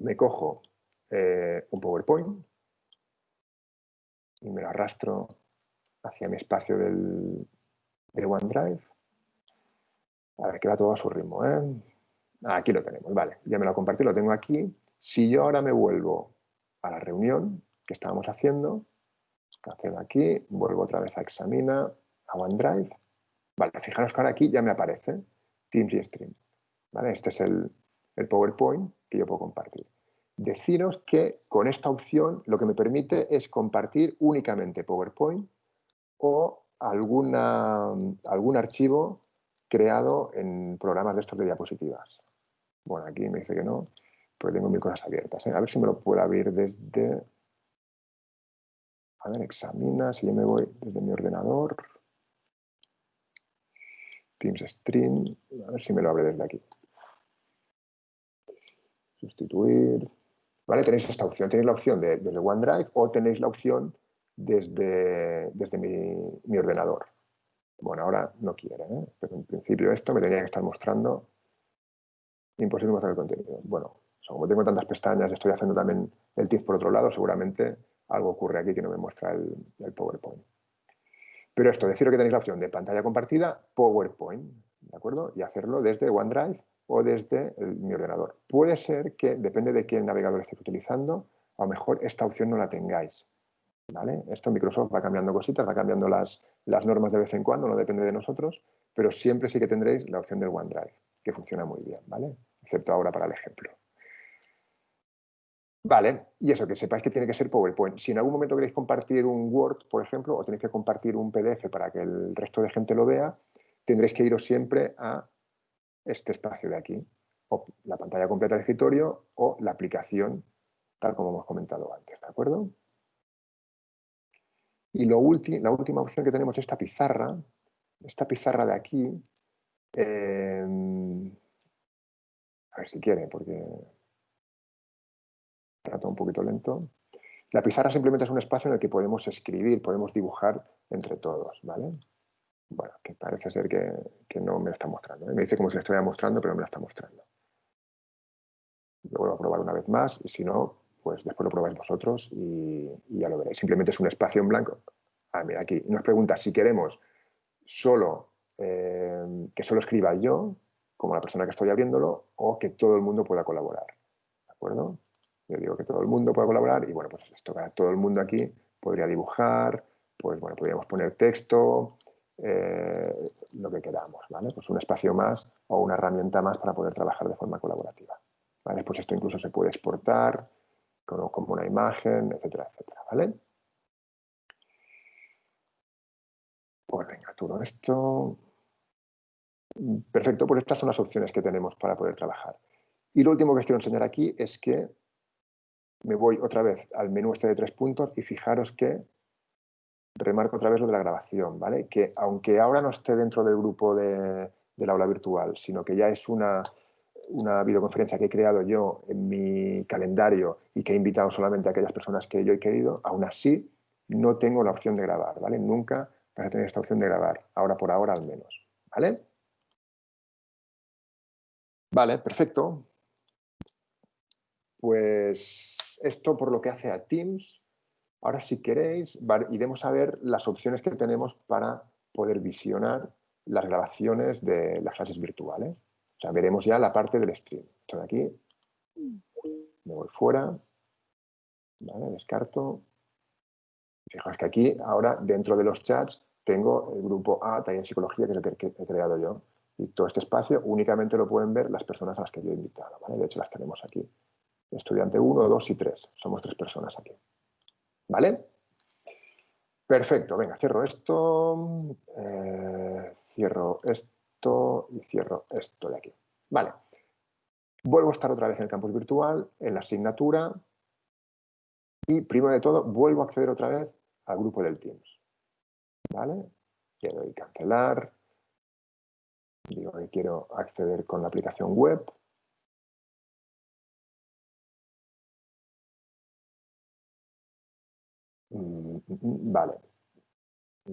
me cojo eh, un PowerPoint y me lo arrastro hacia mi espacio del, de OneDrive, a ver, que va todo a su ritmo. ¿eh? Aquí lo tenemos, vale, ya me lo compartí, lo tengo aquí. Si yo ahora me vuelvo a la reunión, que estábamos haciendo. Cancelo aquí, vuelvo otra vez a Examina, a OneDrive. Vale, fijaros que ahora aquí ya me aparece Teams y Stream. ¿Vale? Este es el, el PowerPoint que yo puedo compartir. Deciros que con esta opción lo que me permite es compartir únicamente PowerPoint o alguna, algún archivo creado en programas de estos de diapositivas. Bueno, aquí me dice que no, pero tengo mil cosas abiertas. ¿eh? A ver si me lo puedo abrir desde a ver, examina, si yo me voy desde mi ordenador, Teams Stream, a ver si me lo abre desde aquí. Sustituir. ¿Vale? Tenéis esta opción. Tenéis la opción de, desde OneDrive o tenéis la opción desde, desde mi, ordenador. Bueno, ahora no quiere, ¿eh? pero en principio esto me tenía que estar mostrando. Imposible mostrar el contenido. Bueno, como tengo tantas pestañas, estoy haciendo también el Teams por otro lado, seguramente algo ocurre aquí que no me muestra el, PowerPoint. Pero esto, deciros que tenéis la opción de pantalla compartida, PowerPoint, ¿de acuerdo? Y hacerlo desde OneDrive o desde mi ordenador. Puede ser que, depende de qué navegador estéis utilizando, a lo mejor esta opción no la tengáis. ¿vale? Esto Microsoft va cambiando cositas, va cambiando las, las normas de vez en cuando, no depende de nosotros, pero siempre sí que tendréis la opción del OneDrive, que funciona muy bien, ¿vale? Excepto ahora para el ejemplo. Vale, y eso, que sepáis que tiene que ser PowerPoint. Si en algún momento queréis compartir un Word, por ejemplo, o tenéis que compartir un PDF para que el resto de gente lo vea, tendréis que iros siempre a este espacio de aquí, o la pantalla completa del escritorio o la aplicación, tal como hemos comentado antes, ¿de acuerdo? Y lo la última opción que tenemos es esta pizarra, esta pizarra de aquí, eh, A ver si quiere, porque está un poquito lento. La pizarra simplemente es un espacio en el que podemos escribir, podemos dibujar entre todos, ¿vale? Bueno, que parece ser que, no me la está mostrando. ¿eh? Me dice como si la estuviera mostrando, pero no me la está mostrando. Lo vuelvo a probar una vez más y si no, pues después lo probáis vosotros y, ya lo veréis. Simplemente es un espacio en blanco. Ah, mira, aquí nos pregunta si queremos solo eh, que solo escriba yo, como la persona que estoy abriéndolo, o que todo el mundo pueda colaborar. ¿De acuerdo? Yo digo que todo el mundo pueda colaborar y bueno, pues esto para todo el mundo aquí podría dibujar, pues bueno, podríamos poner texto, eh, lo que queramos, ¿vale? Pues un espacio más o una herramienta más para poder trabajar de forma colaborativa. ¿vale? Pues esto incluso se puede exportar como, como una imagen, etcétera, etcétera, ¿vale? Pues venga, todo esto. Perfecto, pues estas son las opciones que tenemos para poder trabajar. Y lo último que os quiero enseñar aquí es que me voy otra vez al menú este de tres puntos y fijaros que remarco otra vez lo de la grabación, ¿vale? Que aunque ahora no esté dentro del grupo de, del aula virtual, sino que ya es una, una videoconferencia que he creado yo en mi calendario y que he invitado solamente a aquellas personas que yo he querido, aún así no tengo la opción de grabar, ¿vale? Nunca vas a tener esta opción de grabar, ahora por ahora al menos, ¿vale? Vale, perfecto. Pues esto por lo que hace a Teams. Ahora si queréis iremos a ver las opciones que tenemos para poder visionar las grabaciones de las clases virtuales. O sea, veremos ya la parte del stream. Estoy aquí, me voy fuera, descarto. Fijaos que aquí, ahora, dentro de los chats, tengo el grupo A, en Psicología, que es el que he creado yo. Y todo este espacio únicamente lo pueden ver las personas a las que yo he invitado. De hecho, las tenemos aquí. Estudiante 1, 2 y 3. Somos tres personas aquí. ¿Vale? Perfecto. Venga, cierro esto. Eh, cierro esto y cierro esto de aquí. Vale. Vuelvo a estar otra vez en el campus virtual, en la asignatura y, primero de todo, vuelvo a acceder otra vez al grupo del Teams. ¿Vale? Le doy cancelar. Digo que quiero acceder con la aplicación web. Vale.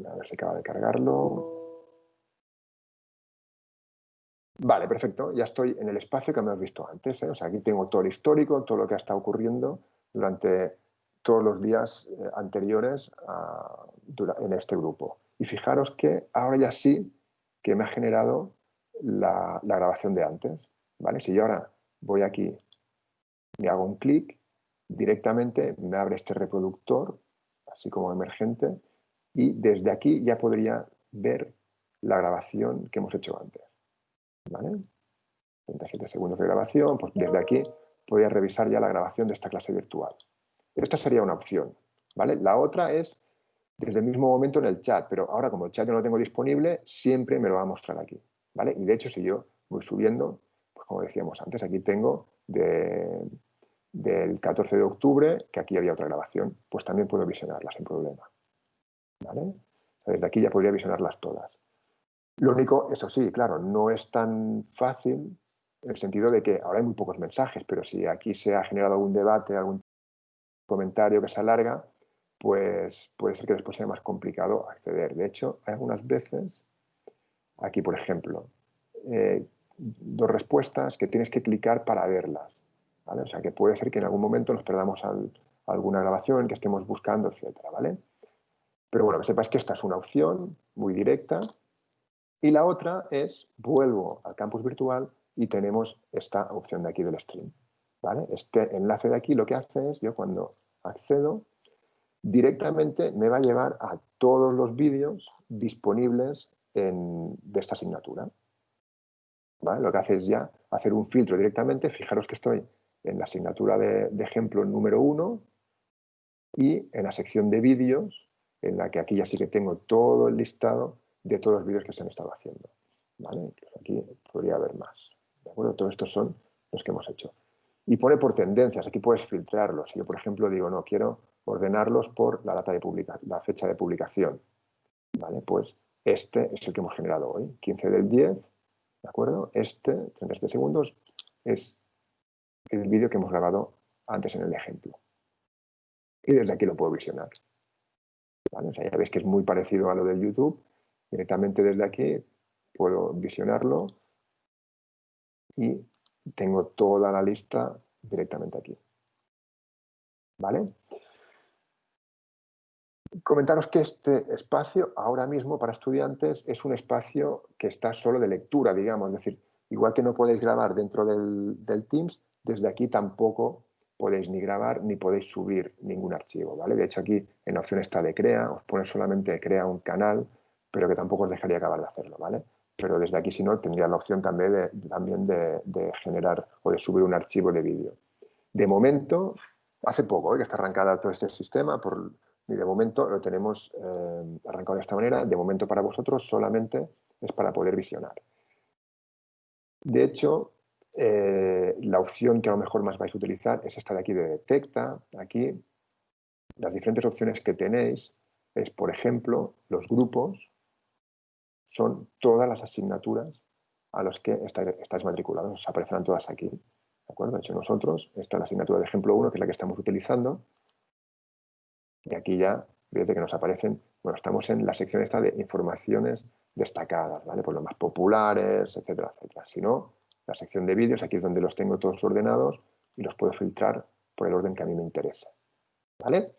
A ver si acaba de cargarlo. Vale, perfecto. Ya estoy en el espacio que has visto antes. ¿eh? O sea, aquí tengo todo el histórico, todo lo que ha estado ocurriendo durante todos los días eh, anteriores en este grupo. Y fijaros que ahora ya sí que me ha generado la, grabación de antes. ¿vale? Si yo ahora voy aquí, me hago un clic, directamente me abre este reproductor, así como emergente, y desde aquí ya podría ver la grabación que hemos hecho antes. ¿vale? 37 segundos de grabación, pues desde aquí podría revisar ya la grabación de esta clase virtual. Esta sería una opción, ¿vale? La otra es desde el mismo momento en el chat, pero ahora como el chat yo no lo tengo disponible, siempre me lo va a mostrar aquí, ¿vale? Y de hecho, si yo voy subiendo, pues como decíamos antes, aquí tengo del 14 de octubre, que aquí había otra grabación, pues también puedo visionarla sin problema, ¿vale? Desde aquí ya podría visionarlas todas. Lo único, eso sí, claro, no es tan fácil en el sentido de que ahora hay muy pocos mensajes, pero si aquí se ha generado algún debate, algún comentario que se alarga, pues puede ser que después sea más complicado acceder. De hecho, hay algunas veces, aquí por ejemplo, eh, dos respuestas que tienes que clicar para verlas. O sea que puede ser que en algún momento nos perdamos alguna grabación que estemos buscando, etcétera, ¿vale? Pero bueno, que sepas que esta es una opción muy directa y la otra es, vuelvo al campus virtual y tenemos esta opción de aquí del stream. ¿vale? Este enlace de aquí lo que hace es, yo cuando accedo, directamente me va a llevar a todos los vídeos disponibles de esta asignatura. Lo que hace es ya hacer un filtro directamente. Fijaros que estoy en la asignatura de, ejemplo número uno y en la sección de vídeos, en la que aquí ya sí que tengo todo el listado de todos los vídeos que se han estado haciendo. ¿vale? Aquí podría haber más. ¿De acuerdo? Todos estos son los que hemos hecho. Y pone por tendencias, aquí puedes filtrarlos. Si yo, por ejemplo, digo, no, quiero ordenarlos por la, data de la fecha de publicación. ¿vale? Pues este es el que hemos generado hoy, 15 del 10, ¿de acuerdo? Este, 37 segundos, es el vídeo que hemos grabado antes en el ejemplo. Y desde aquí lo puedo visionar. ya veis que es muy parecido a lo del YouTube. Directamente desde aquí puedo visionarlo y tengo toda la lista directamente aquí. ¿Vale? Comentaros que este espacio ahora mismo para estudiantes es un espacio que está solo de lectura, digamos, es decir, igual que no podéis grabar dentro del, del Teams, desde aquí tampoco podéis ni grabar ni podéis subir ningún archivo, ¿vale? De hecho aquí en la opción está de crea, os pone solamente crea un canal, pero que tampoco os dejaría acabar de hacerlo, ¿vale? Pero desde aquí si no tendría la opción también de, también de, generar o de subir un archivo de vídeo. De momento, hace poco ¿eh? que está arrancada todo este sistema, por, y de momento lo tenemos eh, arrancado de esta manera, de momento para vosotros solamente es para poder visionar. De hecho, eh, la opción que a lo mejor más vais a utilizar es esta de aquí de detecta. Aquí las diferentes opciones que tenéis es, por ejemplo, los grupos son todas las asignaturas a los que estáis, matriculados. Os aparecerán todas aquí. ¿De acuerdo? Hecho, nosotros, esta es la asignatura de ejemplo 1, que es la que estamos utilizando. Y aquí ya, fíjate que nos aparecen, bueno, estamos en la sección esta de informaciones destacadas, ¿vale? Por los más populares, etcétera, etcétera. Si no, la sección de vídeos, aquí es donde los tengo todos ordenados y los puedo filtrar por el orden que a mí me interesa. ¿Vale?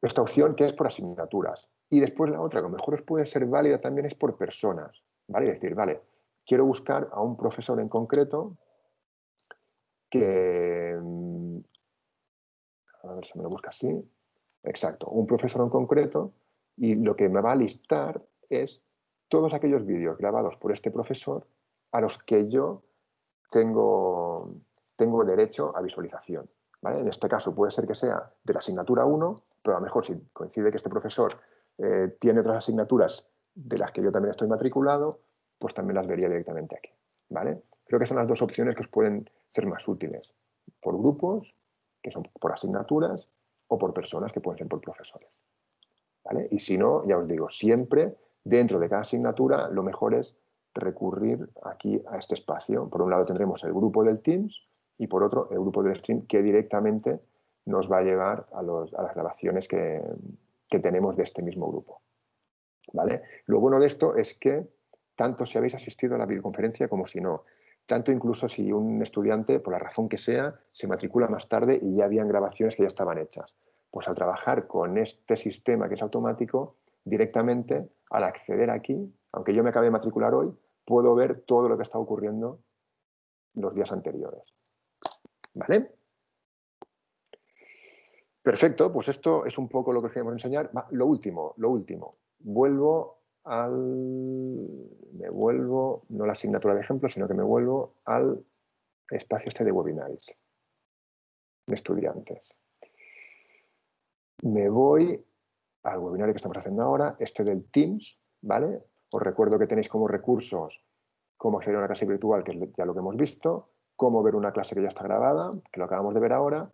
Esta opción que es por asignaturas. Y después la otra, que a lo mejor os puede ser válida también, es por personas. ¿Vale? Es decir, vale, quiero buscar a un profesor en concreto que... Mm, a ver si me lo busca así. Exacto, un profesor en concreto y lo que me va a listar es todos aquellos vídeos grabados por este profesor a los que yo tengo, tengo derecho a visualización. En este caso puede ser que sea de la asignatura 1, pero a lo mejor si coincide que este profesor eh, tiene otras asignaturas de las que yo también estoy matriculado, pues también las vería directamente aquí. ¿vale? Creo que son las dos opciones que os pueden ser más útiles. Por grupos, que son por asignaturas, o por personas, que pueden ser por profesores. ¿vale? Y si no, ya os digo, siempre dentro de cada asignatura lo mejor es recurrir aquí a este espacio. Por un lado tendremos el grupo del Teams y por otro el grupo del Stream que directamente nos va a llevar a, las grabaciones que, tenemos de este mismo grupo. ¿Vale? Lo bueno de esto es que tanto si habéis asistido a la videoconferencia como si no, tanto incluso si un estudiante, por la razón que sea, se matricula más tarde y ya habían grabaciones que ya estaban hechas. Pues al trabajar con este sistema que es automático, directamente al acceder aquí, aunque yo me acabe de matricular hoy, puedo ver todo lo que está ocurriendo los días anteriores. ¿Vale? Perfecto, pues esto es un poco lo que os queremos enseñar. lo último, lo último. Vuelvo al... Me vuelvo, no la asignatura de ejemplo, sino que me vuelvo al espacio este de webinars de estudiantes. Me voy al webinar que estamos haciendo ahora, este del Teams, ¿vale? Os recuerdo que tenéis como recursos cómo acceder a una clase virtual, que es ya lo que hemos visto, cómo ver una clase que ya está grabada, que lo acabamos de ver ahora,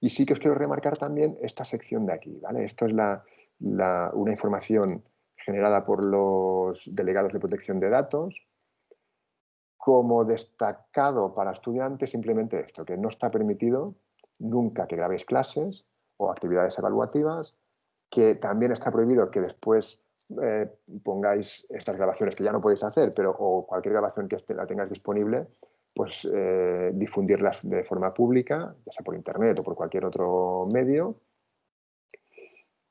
y sí que os quiero remarcar también esta sección de aquí, ¿vale? Esto es una información generada por los delegados de protección de datos, como destacado para estudiantes simplemente esto, que no está permitido nunca que grabéis clases o actividades evaluativas, que también está prohibido que después eh, pongáis estas grabaciones que ya no podéis hacer, pero o cualquier grabación que la tengáis disponible, pues eh, difundirlas de forma pública, ya sea por internet o por cualquier otro medio.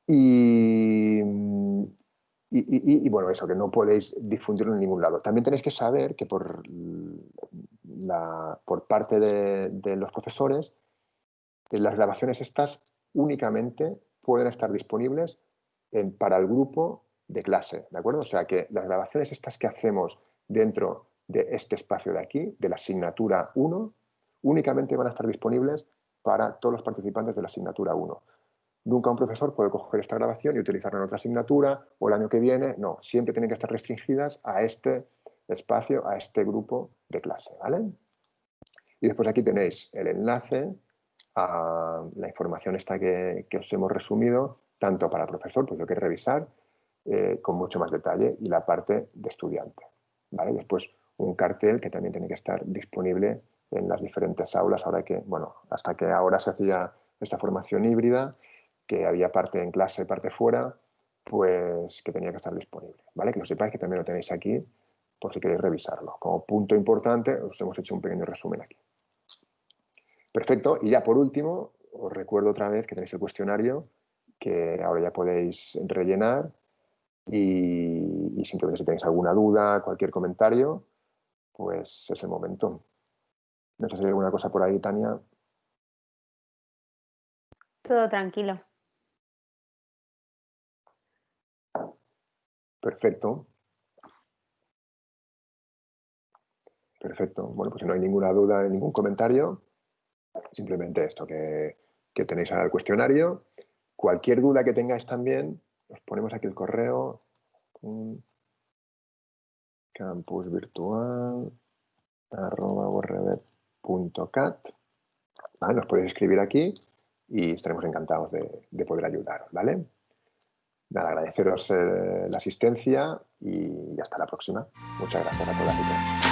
Y, bueno, eso, que no podéis difundirlo en ningún lado. También tenéis que saber que por, parte de, los profesores, las grabaciones estas únicamente pueden estar disponibles para el grupo de clase, ¿de acuerdo? O sea que las grabaciones estas que hacemos dentro de este espacio de aquí, de la asignatura 1, únicamente van a estar disponibles para todos los participantes de la asignatura 1. Nunca un profesor puede coger esta grabación y utilizarla en otra asignatura o el año que viene, no, siempre tienen que estar restringidas a este espacio, a este grupo de clase, ¿vale? Y después aquí tenéis el enlace a la información esta que, os hemos resumido, tanto para el profesor, pues lo que revisar, eh, con mucho más detalle y la parte de estudiante. ¿vale? Después un cartel que también tiene que estar disponible en las diferentes aulas, ahora que, bueno, hasta que ahora se hacía esta formación híbrida, que había parte en clase y parte fuera, pues que tenía que estar disponible, ¿vale? Que lo sepáis que también lo tenéis aquí por si queréis revisarlo. Como punto importante, os hemos hecho un pequeño resumen aquí. Perfecto, y ya por último, os recuerdo otra vez que tenéis el cuestionario que ahora ya podéis rellenar y, y simplemente si tenéis alguna duda, cualquier comentario, pues es el momento. No sé si hay alguna cosa por ahí, Tania. Todo tranquilo. Perfecto. Perfecto. Bueno, pues si no hay ninguna duda, ningún comentario, simplemente esto, que, que tenéis ahora el cuestionario. Cualquier duda que tengáis también, os ponemos aquí el correo. Campus virtual Nos podéis escribir aquí y estaremos encantados de, de poder ayudaros, ¿vale? Nada, agradeceros eh, la asistencia y hasta la próxima. Muchas gracias a todas y todos.